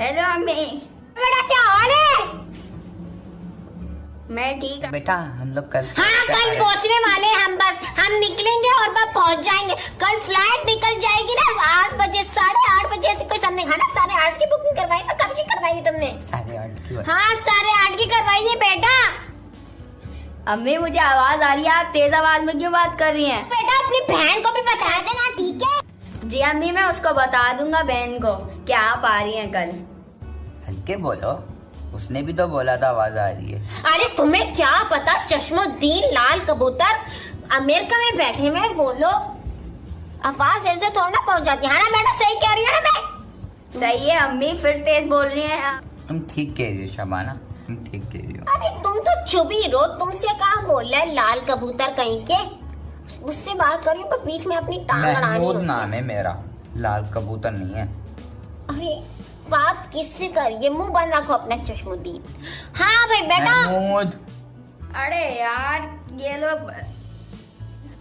Hello امی بیٹا کیا حال ہے میں ٹھیک بیٹا ہم لوگ کل ہاں کل پہنچنے والے ہم بس ہم نکلیں گے اور بس پہنچ جائیں گے کل فلائٹ نکل جائے گی نا آٹھ بجے ساڑھے آٹھ بجے سے کوئی سامنے کھانا ساڑھے آٹھ کی بکنگ کروائی نا کب کی کروائی تم نے ہاں ساڑھے آٹھ کی کروائیے بیٹا امی مجھے آواز آ رہی ہے آپ تیز آواز میں کیوں بات کر رہی ہیں بیٹا اپنی بہن کو بھی بتا دینا ٹھیک ہے جی امی میں اس کو بتا دوں گا بہن کو کہ آپ آ رہی ہیں کل ہلکے بولو اس نے بھی تو بولا تھا آواز آ رہی ہے۔ ارے تمہیں کیا پتا؟ چشم الدین لال کبوتر امریکہ میں بیٹھے ہوئے وہ لوگ۔ آواز ایسے تھوڑا نہ پہنچ جاتی ہے ہاں نا بیٹا صحیح کہہ رہی ہے نا میں۔ صحیح ہے امی پھر تیز بول رہی ہیں۔ تم ٹھیک کہہ رہی ہو شبانہ تم ٹھیک کہہ رہی ہو۔ ارے تم تو چپ ہی رہو تم سے کہاں بول رہا ہے لال کبوتر کہیں کے؟ اس سے بات کر رہی ہوں بیچ میں اپنی ٹانگ اڑانی محمود نام ہے میرا لال کبوتر نہیں ہے۔ بات کس سے کر؟ یہ منہ بند رکھو اپنا چشم الدین۔ ہاں بھائی بیٹا۔ ارے یار یہ لوگ۔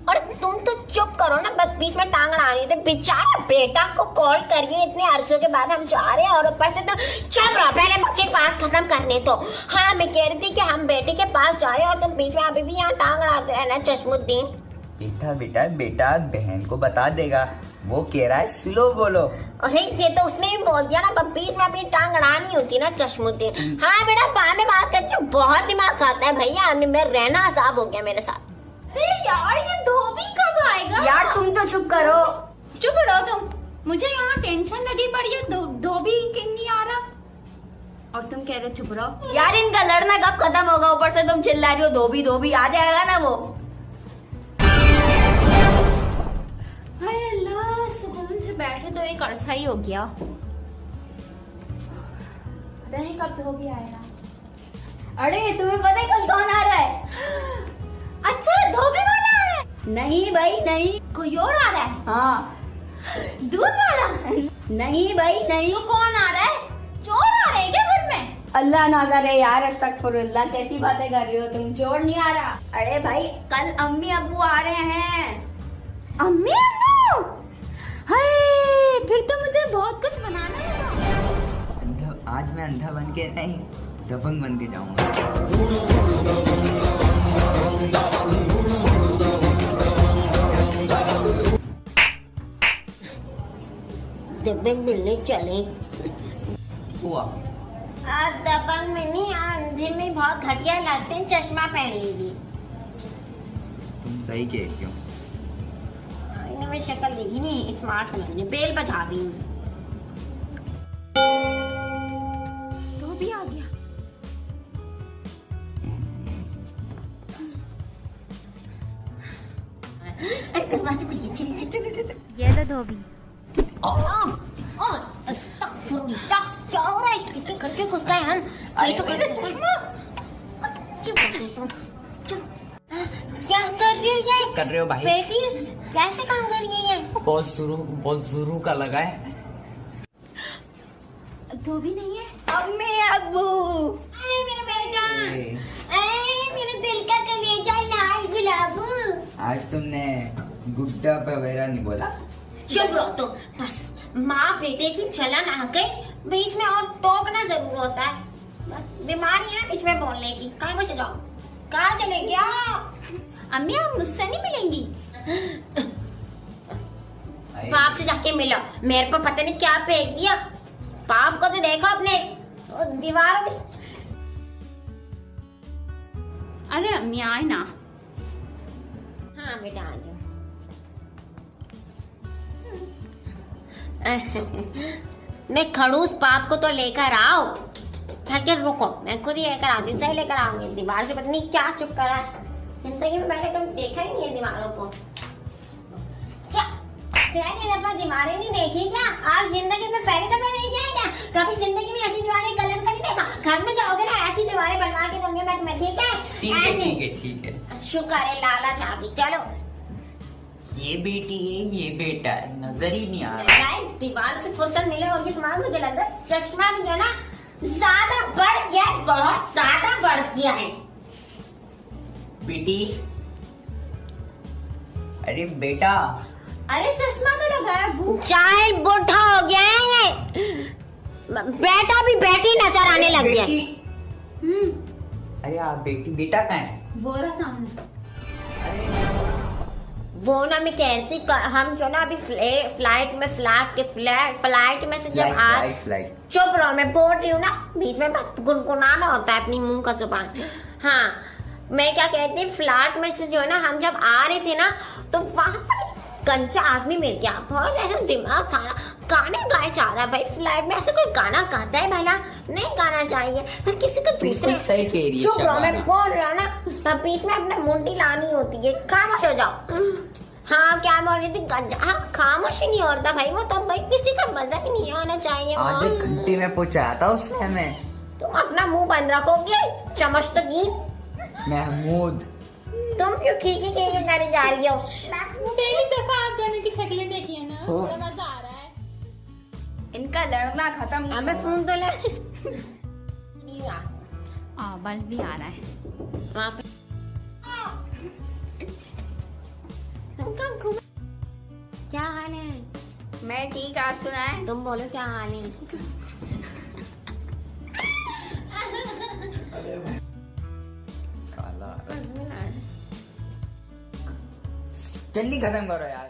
اور تم تو چپ کرو نا بدتیس میں ٹانگ اڑا رہی تھی۔ بیچارہ بیٹا کو کال کریے اتنے عرصوں کے بعد ہم جا رہے ہیں اور اوپر سے تو چپ رہا پہلے مجھے بات ختم کرنے تو۔ ہاں میں کہہ رہی تھی کہ ہم بیٹے کے پاس جا رہے ہیں اور تم بیچ میں ابھی بھی یہاں ٹانگ اڑاتے رہنا چشم الدین۔ بیٹا بیٹا بیٹا بہن کو بتا دے گا۔ وہ کہہ رہا ہے سلو بولو۔ ارے یہ تو اس نے بھی بول دیا نا پپی اس میں اپنی ٹانگ اڑانی ہوتی نا چشم الدین ہاں بیٹا پاں میں بات کرتی بہت دماغ کھاتا ہے بھیا میں رہنا عذاب ہو گیا میرے ساتھ۔ یار یہ دھوبی کب آئے گا؟ یار تم تو چپ کرو۔ چپ رہو تم۔ مجھے یہاں ٹینشن لگی پڑی ہے دھوبی کیوں نہیں آ رہا۔ اور تم کہہ رہے چپ رہو۔ یار ان کا لڑنا کب ختم ہوگا؟ اوپر سے تم چلا رہی ہو دھوبی دھوبی آ جائے گا نا وہ۔ بیٹھے تو ایک عرصہ ہی ہو گیا پتہ نہیں کب دھو بھی آئے گا ارے تمہیں پتہ ہے کل کون آ رہا ہے اچھا دھوبی والا آ رہا ہے نہیں بھائی نہیں کوئی اور آ رہا ہے ہاں دودھ والا نہیں بھائی نہیں تو کون آ رہا ہے چور آ رہے ہیں کیا گھر میں اللہ نہ کرے یار استغفر اللہ کیسی باتیں کر رہی ہو تم چور نہیں آ رہا ارے بھائی کل امی ابو آ رہے ہیں امی میں اندھا بن کے نہیں دبنگ بن کے جاؤں گا دبنگ ملنے چلے دبنگ میں نہیں آندھے میں بہت گھٹیا لگتے ہیں چشمہ پہن لیجیے تم صحیح کہہ رہی میں شکل دیکھی نہیں اسمارٹ سمجھنے بیل بجا بھی ہوں دروازے کو یہ چلی چلی یہ لو دھوبی استغفر اللہ کیا ہو رہا ہے کس نے کر کے گھس گئے ہم یہ تو کیا کر رہی ہے کر رہے ہو بھائی بیٹی کیسے کام کر رہی ہے بہت شروع بہت شروع کا لگا ہے تو بھی نہیں ہے امی ابو اے میرا بیٹا اے میرے دل کا کلیجہ لال گلاب آج تم نے گڈا وغیرہ نے بولا شبرو تو بس ماں بیٹے کی چلن آ گئی بیچ میں اور ٹوکنا ضرور ہوتا ہے بیماری ہے نا بیچ میں بولنے کی کہاں بچ جاؤ کہاں چلے گیا امی آپ مجھ سے نہیں ملیں گی باپ سے جا کے ملو میرے کو پتہ نہیں کیا پھینک دیا باپ کو تو دیکھو اپنے دیواروں میں ارے امی آئے نا ہاں بیٹا آ میں کھڑوس باپ کو تو لے کر آؤ بلکہ رکو میں خود ہی لے کر آتی صحیح لے کر آؤں گی دیوار سے پتنی کیا چپ کرا ہے زندگی میں پہلے تم دیکھا ہی نہیں ہے دیواروں کو دیکھی کیا آج زندگی میں پہلے دفعہ میں جاؤ گے نا ایسی دیواریں بنوا کے دوں گے میں شکر ہے لالا چاہیے چلو یہ بیٹی ہے یہ بیٹا ہے نظر ہی نہیں آ رہا۔ دیوار سے فرصت ملے اور یہ سامان مجھے لگ رہا ہے چشمہ جو نا زیادہ بڑھ گیا ہے بہت زیادہ بڑھ گیا ہے۔ بیٹی ارے بیٹا۔ ارے چشمہ تو لگایا بھوک۔ چاہے بوٹھا ہو گیا ہے یہ بیٹا بھی بیٹی نظر آنے لگ گیا ارے آپ بیٹی بیٹا کہاں ہے؟ بورا سامنے۔ وہ نا میں کہتی ہم جو نا ابھی فلائٹ میں فلائٹ کے فلائٹ میں سے جب چپ رہو میں بول رہی ہوں نا بیچ میں گنگنانا ہوتا ہے اپنی منہ کا زبان۔ ہاں میں کیا کہتی فلائٹ میں سے جو ہے نا ہم جب آ رہے تھے نا تو وہاں پر کنچا آدمی مل گیا۔ بہت ایسا دماغ تھا۔ نا گانے گائے جا رہا ہے بھائی فلیٹ میں ایسا کوئی گانا گاتا ہے بھلا؟ نہیں گانا چاہیے پھر کسی کو دوسرے صحیح کہہ رہی ہے چپ رہو میں بول رہا نا بیچ میں اپنے منڈی لانی ہوتی ہے۔ خاموش ہو جاؤ۔ ہاں کیا بول رہی تھی؟ ہاں، خاموش ہی نہیں ہوتا بھائی وہ تو بھائی کسی کا مزہ ہی نہیں ہونا چاہیے۔ آدھے گھنٹے میں پہنچایا تھا اس نے میں۔ تم اپنا منہ بند رکھو گے چمچ تو کی محمود۔ تم کیوں کھینچی کھینچی سارے جا رہی ہو؟ پہلی دفعہ آپ دونوں کی شکلیں دیکھی ہے نا مزہ آ رہا ہے۔ ان کا لڑنا ختم ہمیں فون تو لے ہاں بھی آ رہا ہے۔ کیا حال ہے؟ میں ٹھیک آپ سنا ہے تم بولو کیا حال ہے؟ جلدی ختم کرو یار۔